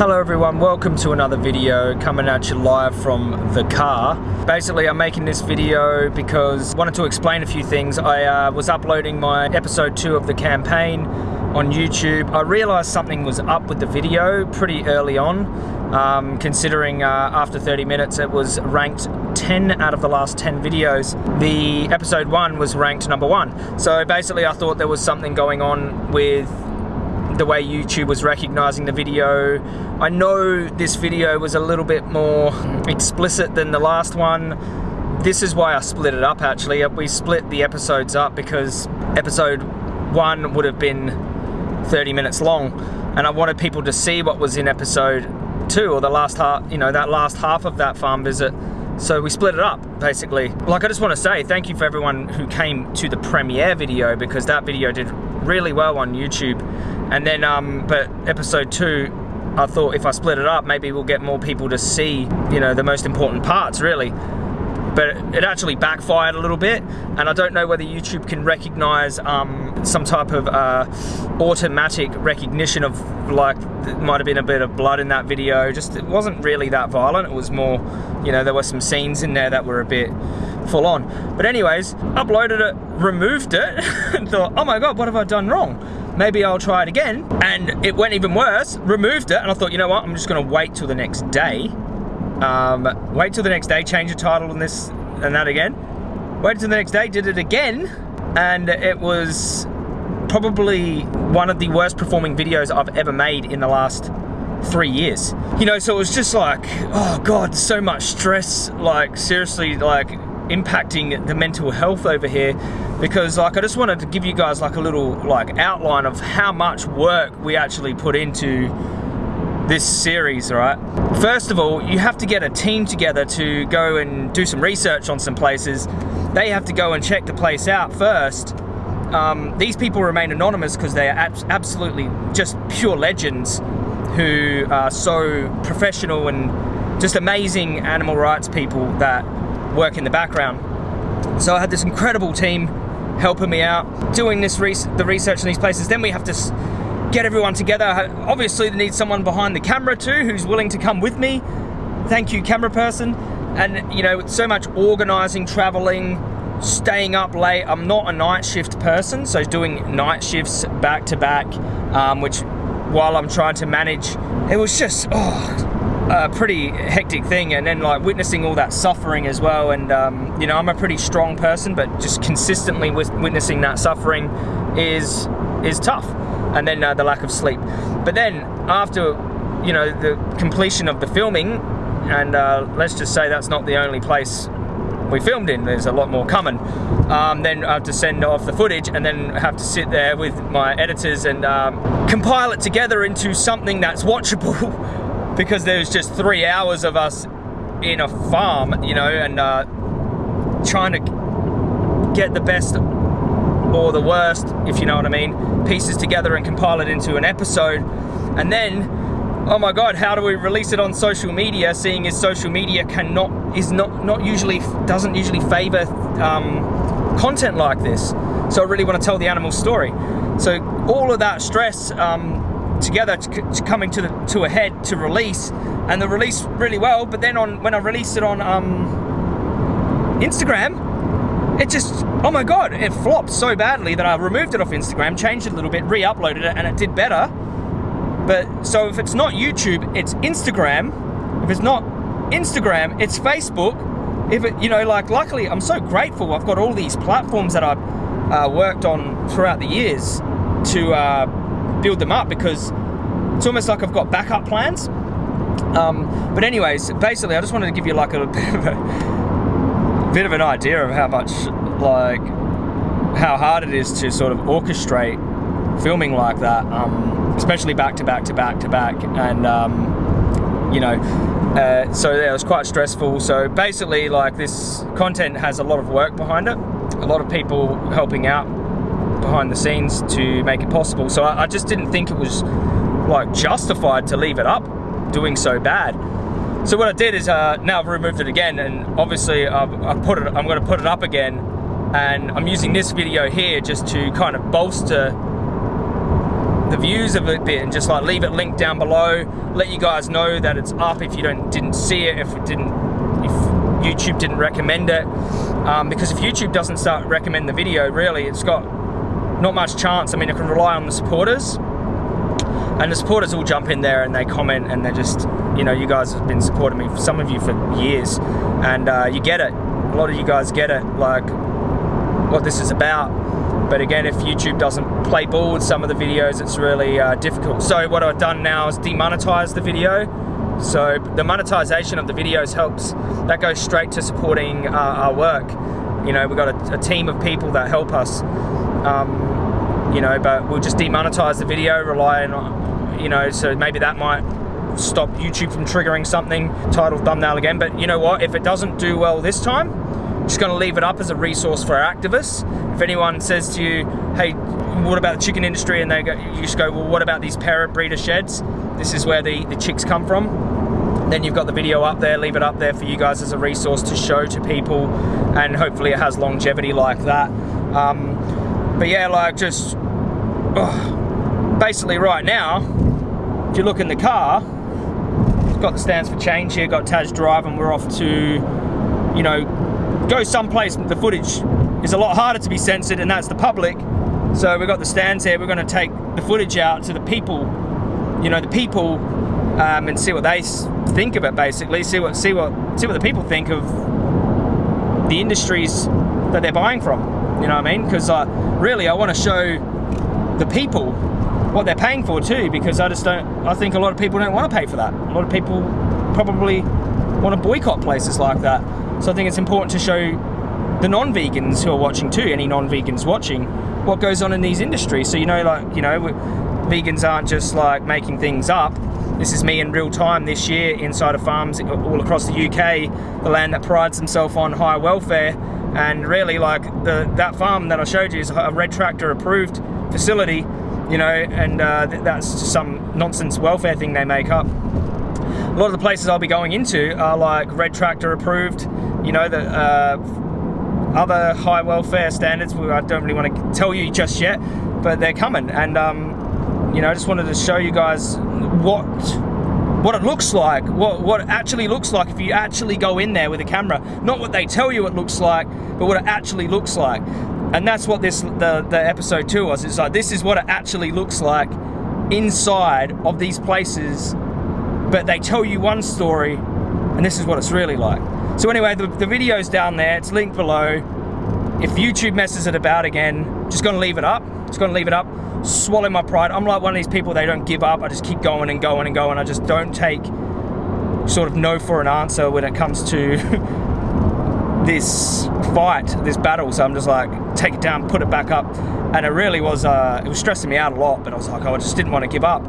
Hello everyone, welcome to another video coming at you live from the car. Basically I'm making this video because I wanted to explain a few things. I uh, was uploading my episode 2 of the campaign on YouTube. I realized something was up with the video pretty early on um, considering uh, after 30 minutes it was ranked 10 out of the last 10 videos. The episode 1 was ranked number 1. So basically I thought there was something going on with the way YouTube was recognizing the video. I know this video was a little bit more explicit than the last one. This is why I split it up actually. Uh, we split the episodes up because episode one would have been 30 minutes long and I wanted people to see what was in episode two or the last half, you know, that last half of that farm visit. So we split it up, basically. Like, I just want to say thank you for everyone who came to the premiere video because that video did really well on YouTube. And then, um, but episode two, I thought if I split it up, maybe we'll get more people to see, you know, the most important parts, really. But it actually backfired a little bit, and I don't know whether YouTube can recognize um, some type of uh, automatic recognition of like, might have been a bit of blood in that video. Just, it wasn't really that violent. It was more, you know, there were some scenes in there that were a bit full on. But anyways, uploaded it, removed it, and thought, oh my God, what have I done wrong? Maybe I'll try it again. And it went even worse, removed it, and I thought, you know what, I'm just gonna wait till the next day. Um, wait till the next day, change the title and this and that again. Waited till the next day, did it again, and it was probably one of the worst performing videos I've ever made in the last three years. You know, so it was just like, oh God, so much stress, like seriously, like impacting the mental health over here because like I just wanted to give you guys like a little like outline of how much work we actually put into this series, right? First of all, you have to get a team together to go and do some research on some places. They have to go and check the place out first. Um, these people remain anonymous because they are ab absolutely just pure legends who are so professional and just amazing animal rights people that work in the background. So I had this incredible team helping me out, doing this the research in these places. Then we have to get everyone together. Obviously, they need someone behind the camera too who's willing to come with me. Thank you, camera person. And you know, so much organizing, traveling, staying up late. I'm not a night shift person, so doing night shifts back to back, um, which while I'm trying to manage, it was just, oh, a pretty hectic thing and then like witnessing all that suffering as well and um, you know I'm a pretty strong person but just consistently witnessing that suffering is is tough and then uh, the lack of sleep. But then after you know the completion of the filming and uh, let's just say that's not the only place we filmed in there's a lot more coming um, then I have to send off the footage and then have to sit there with my editors and um, compile it together into something that's watchable because there was just three hours of us in a farm, you know, and uh, trying to get the best or the worst, if you know what I mean, pieces together and compile it into an episode. And then, oh my God, how do we release it on social media, seeing as social media cannot, is not, not usually, doesn't usually favor um, content like this. So I really want to tell the animal story. So all of that stress, um, together to, coming to the to a head to release. And the release really well but then on when I released it on um, Instagram it just oh my god it flopped so badly that I removed it off Instagram changed it a little bit re-uploaded it and it did better. But so if it's not YouTube it's Instagram. If it's not Instagram it's Facebook. If it you know like luckily I'm so grateful I've got all these platforms that I've uh, worked on throughout the years to uh, build them up because it's almost like I've got backup plans. Um, but anyways, basically, I just wanted to give you like a bit of, a bit of an idea of how much, like, how hard it is to sort of orchestrate filming like that, um, especially back to back to back to back, and um, you know, uh, so yeah, it was quite stressful. So basically, like this content has a lot of work behind it, a lot of people helping out behind the scenes to make it possible. So I, I just didn't think it was like justified to leave it up doing so bad. So what I did is uh, now I've removed it again and obviously I've, I've put it, I'm gonna put it up again and I'm using this video here just to kind of bolster the views of it a bit and just like leave it linked down below. Let you guys know that it's up if you don't didn't see it, if it didn't, if YouTube didn't recommend it. Um, because if YouTube doesn't start recommend the video, really, it's got not much chance. I mean, I can rely on the supporters, and the supporters all jump in there and they comment and they're just, you know, you guys have been supporting me, for some of you for years, and uh, you get it. A lot of you guys get it, like what this is about. But again, if YouTube doesn't play ball with some of the videos, it's really uh, difficult. So what I've done now is demonetize the video. So the monetization of the videos helps, that goes straight to supporting uh, our work. You know, we've got a, a, team of people that help us. Um, you know, but we'll just demonetize the video, relying on, you know, so maybe that might stop YouTube from triggering something, title, thumbnail again. But you know what, if it doesn't do well this time, just going to leave it up as a resource for our activists. If anyone says to you, hey, what about the chicken industry? And they go, you just go, well, what about these parent breeder sheds? This is where the, the chicks come from. Then you've got the video up there, leave it up there for you guys as a resource to show to people. And hopefully it has longevity like that. Um, but yeah, like just, oh, basically right now, if you look in the car, it's got the stands for change here, got Taj Drive and we're off to, you know, go someplace the footage is a lot harder to be censored and that's the public. So we've got the stands here, we're gonna take the footage out to the people, you know, the people um, and see what they think of it basically, see what, see what, see what the people think of the industries that they're buying from, you know what I mean? Because uh, really I wanna show the people what they're paying for too, because I just don't, I think a lot of people don't wanna pay for that. A lot of people probably wanna boycott places like that. So I think it's important to show the non-vegans who are watching too, any non-vegans watching, what goes on in these industries. So you know, like, you know, vegans aren't just like making things up. This is me in real time this year inside of farms all across the UK, the land that prides themselves on high welfare. And really like the that farm that I showed you is a red tractor approved facility, you know, and uh, that's just some nonsense welfare thing they make up. A lot of the places I'll be going into are like red tractor approved, you know, the uh, other high welfare standards, I don't really want to tell you just yet, but they're coming. And, um, you know, I just wanted to show you guys what what it looks like, what, what it actually looks like if you actually go in there with a camera. Not what they tell you it looks like, but what it actually looks like. And that's what this the, the episode two was. It's like, this is what it actually looks like inside of these places, but they tell you one story, and this is what it's really like. So anyway, the, the video's down there, it's linked below. If YouTube messes it about again, just gonna leave it up. Just gonna leave it up, swallow my pride. I'm like one of these people, they don't give up. I just keep going and going and going. I just don't take sort of no for an answer when it comes to this fight, this battle. So I'm just like, take it down, put it back up. And it really was, uh, it was stressing me out a lot, but I was like, oh, I just didn't want to give up.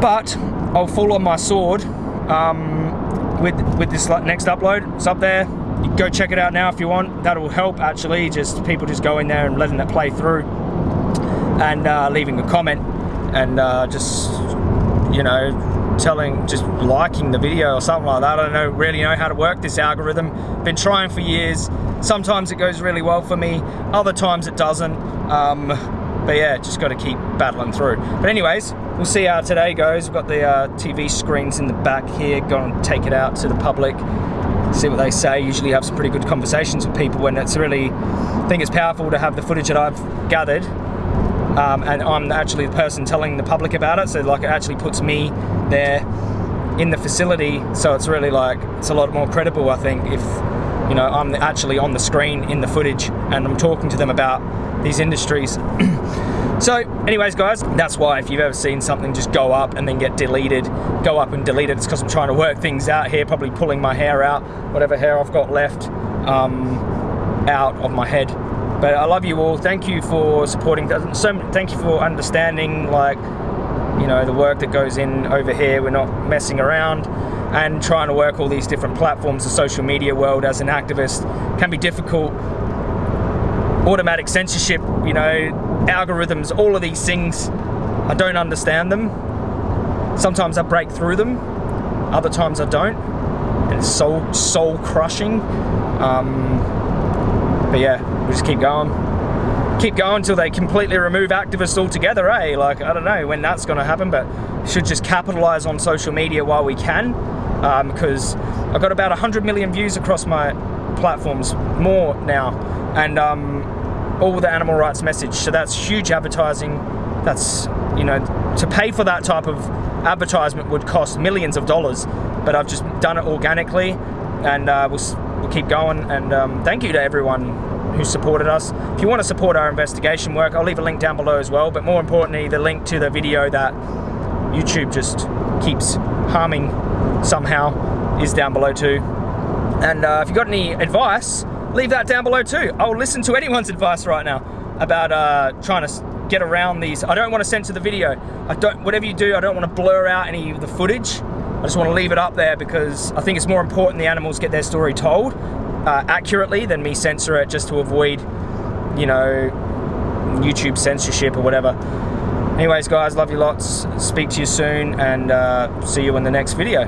But I'll fall on my sword. Um, with with this next upload. It's up there. You go check it out now if you want. That'll help actually. Just people just go in there and letting it play through, and uh, leaving a comment, and uh, just you know telling just liking the video or something like that. I don't know really know how to work this algorithm. Been trying for years. Sometimes it goes really well for me. Other times it doesn't. Um, but yeah, just got to keep battling through. But anyways, we'll see how today goes. We've got the uh, TV screens in the back here. Go and take it out to the public, see what they say. Usually have some pretty good conversations with people when it's really, I think it's powerful to have the footage that I've gathered um, and I'm actually the person telling the public about it. So like it actually puts me there in the facility. So it's really like, it's a lot more credible, I think, if you know, I'm actually on the screen in the footage and I'm talking to them about these industries. so anyways guys, that's why if you've ever seen something just go up and then get deleted, go up and delete it, it's because I'm trying to work things out here, probably pulling my hair out, whatever hair I've got left um, out of my head. But I love you all. Thank you for supporting. So thank you for understanding like you know the work that goes in over here. We're not messing around and trying to work all these different platforms. The social media world as an activist can be difficult automatic censorship, you know, algorithms, all of these things, I don't understand them. Sometimes I break through them, other times I don't. And it's soul, soul crushing. Um, but yeah, we just keep going. keep going until they completely remove activists altogether, eh? Like, I don't know when that's going to happen, but should just capitalize on social media while we can. Because um, I've got about 100 million views across my platforms, more now, and um, all the animal rights message. So that's huge advertising. That's, you know, to pay for that type of advertisement would cost millions of dollars, but I've just done it organically and uh, we'll, keep going. And um, thank you to everyone who supported us. If you want to support our investigation work, I'll leave a link down below as well, but more importantly, the link to the video that YouTube just keeps harming somehow is down below too. And uh, if you've got any advice, leave that down below too. I'll listen to anyone's advice right now about uh, trying to get around these. I don't want to censor the video. I don't, whatever you do, I don't want to blur out any of the footage. I just want to leave it up there because I think it's more important the animals get their story told uh, accurately than me censor it just to avoid, you know, YouTube censorship or whatever. Anyways, guys, love you lots. Speak to you soon and uh, see you in the next video.